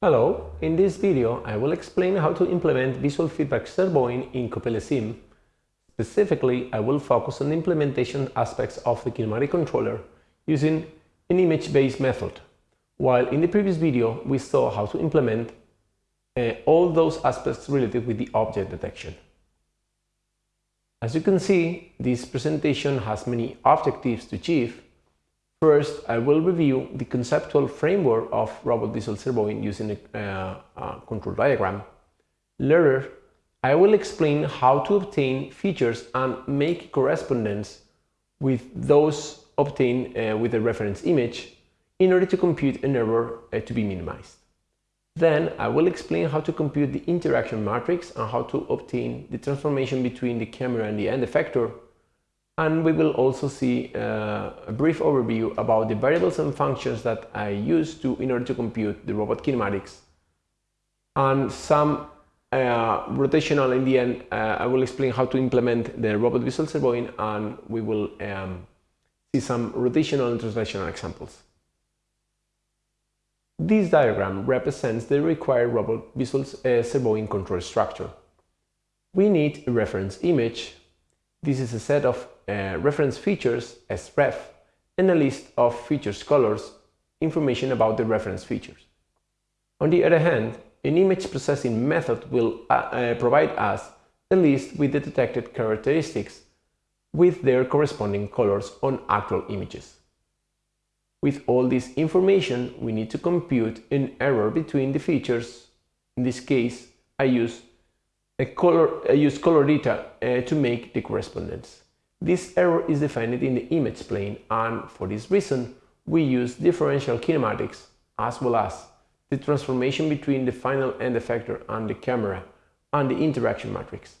Hello, in this video I will explain how to implement visual feedback servoing in CoppeliaSim. Specifically, I will focus on the implementation aspects of the kinematic controller using an image-based method, while in the previous video we saw how to implement uh, all those aspects related with the object detection. As you can see, this presentation has many objectives to achieve, First, I will review the conceptual framework of robot visual servoing using a, uh, control diagram. Later, I will explain how to obtain features and make correspondence with those obtained uh, with the reference image in order to compute an error uh, to be minimized. Then I will explain how to compute the interaction matrix and how to obtain the transformation between the camera and the end effector and we will also see uh, a brief overview about the variables and functions that I use to in order to compute the robot kinematics and some uh, rotational in the end uh, I will explain how to implement the robot visual servoing and we will um, see some rotational and translational examples. This diagram represents the required robot visual uh, control structure. We need a reference image. This is a set of uh, reference features as ref and a list of features colors, information about the reference features. On the other hand, an image processing method will uh, uh, provide us a list with the detected characteristics with their corresponding colors on actual images. With all this information, we need to compute an error between the features. In this case, I use color, use color data uh, to make the correspondence. This error is defined in the image plane and for this reason we use differential kinematics as well as the transformation between the final end effector and the camera and the interaction matrix.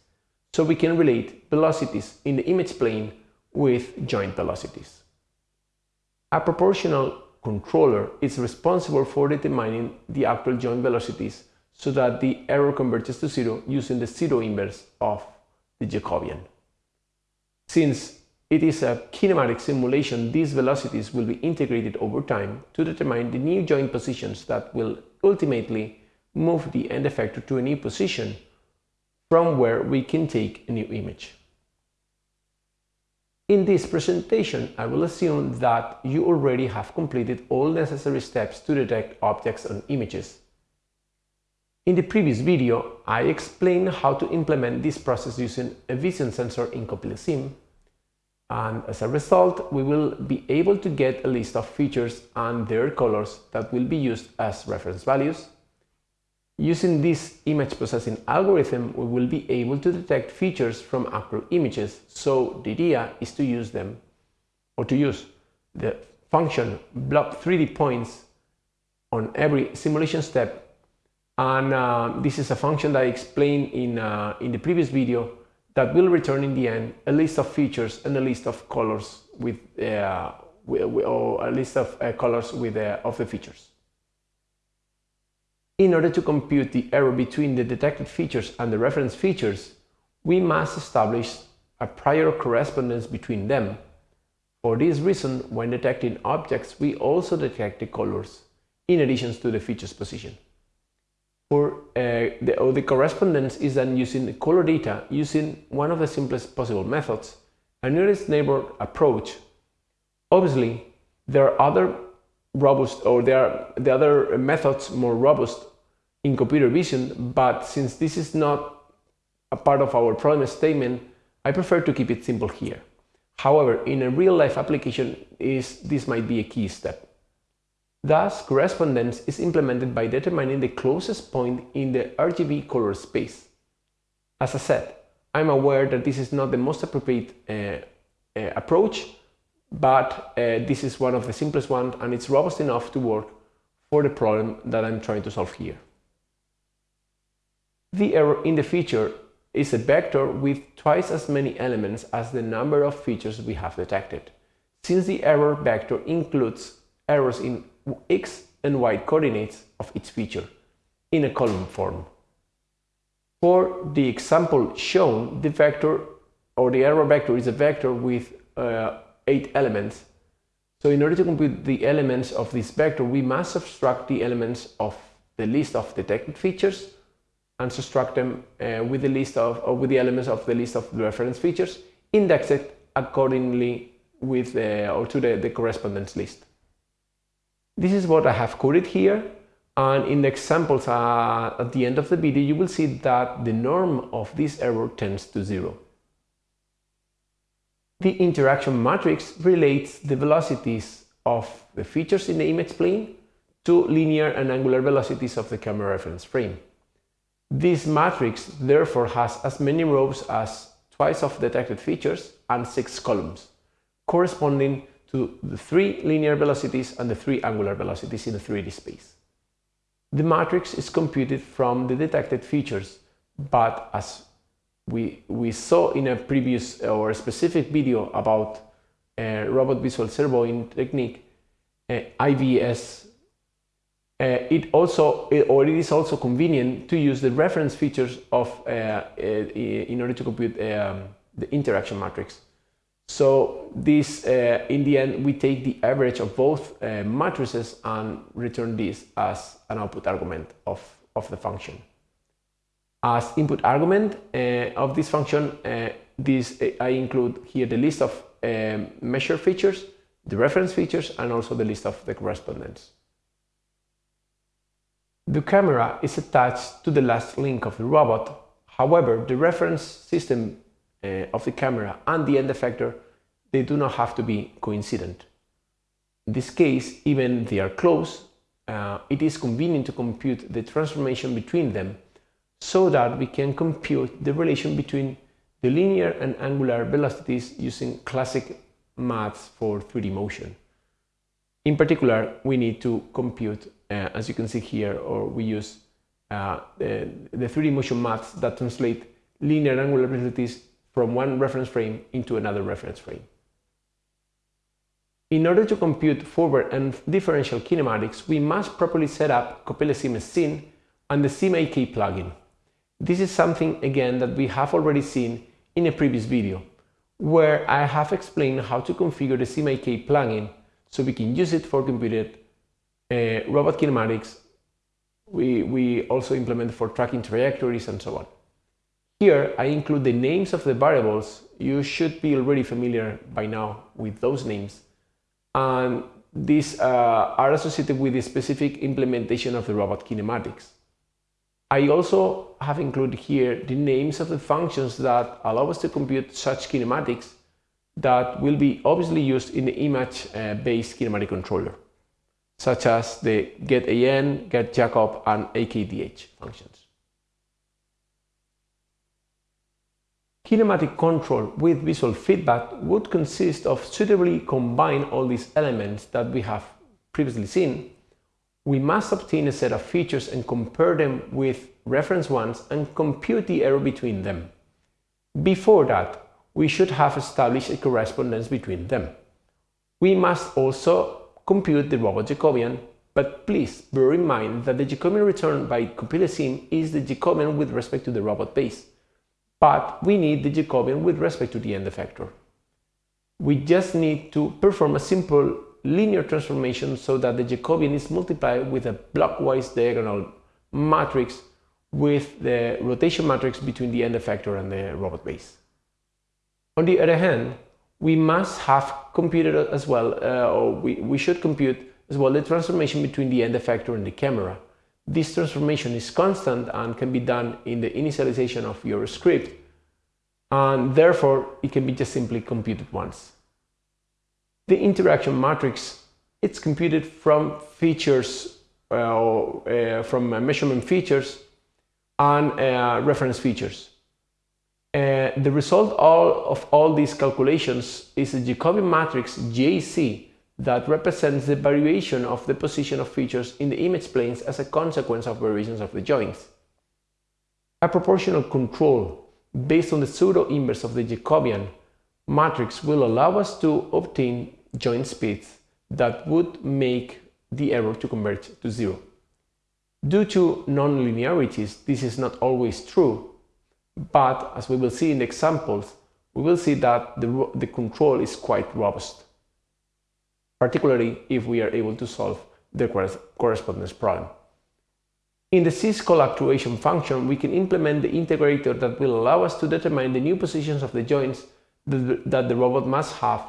So we can relate velocities in the image plane with joint velocities. A proportional controller is responsible for determining the actual joint velocities so that the error converges to zero using the pseudo-inverse of the Jacobian. Since it is a kinematic simulation, these velocities will be integrated over time to determine the new joint positions that will ultimately move the end effector to a new position from where we can take a new image. In this presentation, I will assume that you already have completed all necessary steps to detect objects on images. In the previous video, I explained how to implement this process using a vision sensor in CoppeliaSim, and as a result, we will be able to get a list of features and their colors that will be used as reference values. Using this image processing algorithm, we will be able to detect features from actual images, so the idea is to use them, or to use the function blob 3D points on every simulation step and uh, this is a function that I explained in, uh, in the previous video that will return in the end a list of features and a list of colors with, uh, or a list of uh, colors with, uh, of the features. In order to compute the error between the detected features and the reference features, we must establish a prior correspondence between them. For this reason, when detecting objects, we also detect the colors in addition to the features position for uh, the, or the correspondence is done using the color data using one of the simplest possible methods, a nearest neighbor approach. Obviously, there are other robust or there are the other methods more robust in computer vision, but since this is not a part of our problem statement, I prefer to keep it simple here. However, in a real-life application, is this might be a key step. Thus, correspondence is implemented by determining the closest point in the RGB color space. As I said, I'm aware that this is not the most appropriate uh, uh, approach, but uh, this is one of the simplest ones and it's robust enough to work for the problem that I'm trying to solve here. The error in the feature is a vector with twice as many elements as the number of features we have detected, since the error vector includes errors in x and y coordinates of each feature in a column form. For the example shown, the vector or the error vector is a vector with uh, 8 elements. So in order to compute the elements of this vector, we must subtract the elements of the list of detected features and subtract them uh, with the list of or with the elements of the list of the reference features, index it accordingly with uh, or to the, the correspondence list. This is what I have coded here and in the examples uh, at the end of the video you will see that the norm of this error tends to zero. The interaction matrix relates the velocities of the features in the image plane to linear and angular velocities of the camera reference frame. This matrix therefore has as many rows as twice of detected features and six columns, corresponding to the three linear velocities and the three angular velocities in a 3D space. The matrix is computed from the detected features, but as we, we saw in a previous or specific video about uh, robot visual servoing technique, uh, IBVS, uh, it also it, or it is also convenient to use the reference features of uh, uh, in order to compute um, the interaction matrix. So this, uh, in the end, we take the average of both matrices and return this as an output argument of, of the function. As input argument uh, of this function, uh, this uh, I include here the list of um, measure features, the reference features, and also the list of the correspondence. The camera is attached to the last link of the robot. However, the reference system uh, of the camera and the end effector, they do not have to be coincident. In this case, even they are close, uh, it is convenient to compute the transformation between them so that we can compute the relation between the linear and angular velocities using classic maths for 3D motion. In particular, we need to compute, uh, as you can see here, or we use uh, the, the 3D motion maths that translate linear angular velocities from one reference frame into another reference frame. In order to compute forward and differential kinematics, we must properly set up CoppeliaSim scene and the SimIK plugin. This is something again that we have already seen in a previous video, where I have explained how to configure the SimIK plugin so we can use it for computed uh, robot kinematics. We, we also implement for tracking trajectories and so on. Here I include the names of the variables. You should be already familiar by now with those names. And these uh, are associated with the specific implementation of the robot kinematics. I also have included here the names of the functions that allow us to compute such kinematics that will be obviously used in the image-based uh, kinematic controller, such as the getAN, getJacob, and AKDH functions. Kinematic control with visual feedback would consist of suitably combine all these elements that we have previously seen we must obtain a set of features and compare them with reference ones and compute the error between them. Before that, we should have established a correspondence between them. We must also compute the robot Jacobian, but please bear in mind that the Jacobian returned by CoppeliaSim is the Jacobian with respect to the robot base, but we need the Jacobian with respect to the end effector. We just need to perform a simple linear transformation so that the Jacobian is multiplied with a blockwise diagonal matrix with the rotation matrix between the end effector and the robot base. On the other hand, we must have computed as well, uh, or we, we should compute as well the transformation between the end effector and the camera. This transformation is constant and can be done in the initialization of your script, and therefore it can be just simply computed once. The interaction matrix, it's computed from features, uh, uh, from uh, measurement features and uh, reference features. Uh, the result all of all these calculations is a Jacobian matrix JC that represents the variation of the position of features in the image planes as a consequence of variations of the joints. A proportional control based on the pseudo-inverse of the Jacobian matrix will allow us to obtain joint speeds that would make the error to converge to zero. Due to non-linearities, this is not always true, but as we will see in the examples, we will see that the, the control is quite robust, particularly if we are able to solve the correspondence problem. In the syscall actuation function, we can implement the integrator that will allow us to determine the new positions of the joints that the robot must have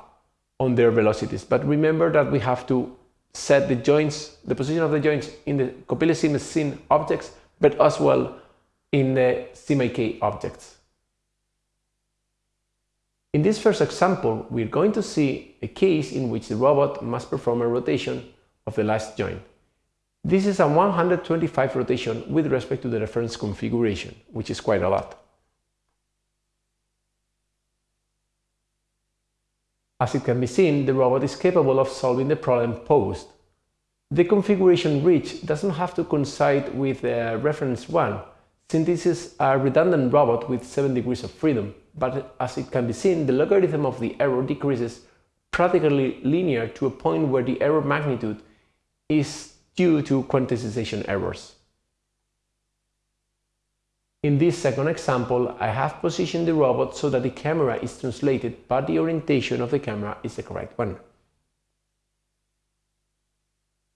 on their velocities. But remember that we have to set the joints, the position of the joints in the CoppeliaSim scene objects, but as well in the SimIK objects. In this first example, we're going to see a case in which the robot must perform a rotation of the last joint. This is a 125 rotation with respect to the reference configuration, which is quite a lot. As it can be seen, the robot is capable of solving the problem posed. The configuration reached doesn't have to coincide with the reference 1, since this is a redundant robot with 7 degrees of freedom, but as it can be seen, the logarithm of the error decreases practically linear to a point where the error magnitude is due to quantization errors. In this second example, I have positioned the robot so that the camera is translated, but the orientation of the camera is the correct one.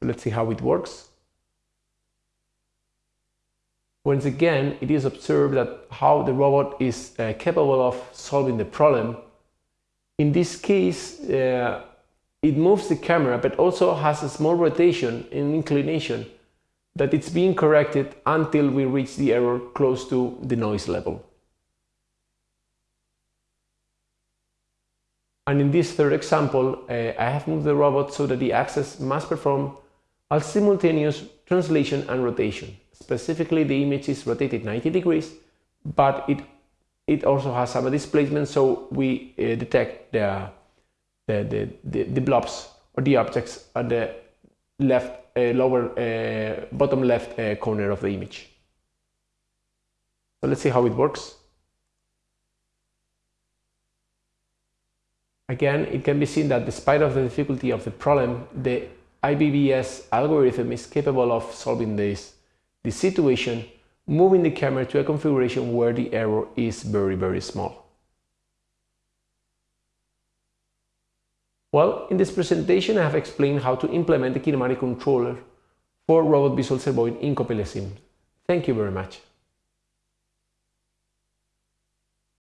Let's see how it works. Once again, it is observed that how the robot is uh, capable of solving the problem. In this case, uh, it moves the camera but also has a small rotation and inclination that it's being corrected until we reach the error close to the noise level. And in this third example, uh, I have moved the robot so that the axis must perform a simultaneous translation and rotation. Specifically, the image is rotated 90 degrees, but it, it also has some displacement, so we uh, detect the the, the, the, the blobs or the objects at the left uh, lower uh, bottom left uh, corner of the image. So let's see how it works. Again, it can be seen that despite of the difficulty of the problem, the IBVS algorithm is capable of solving this, this situation, moving the camera to a configuration where the error is very, very small. Well, in this presentation I have explained how to implement the kinematic controller for Robot Visual Servoing in CoppeliaSim. Thank you very much.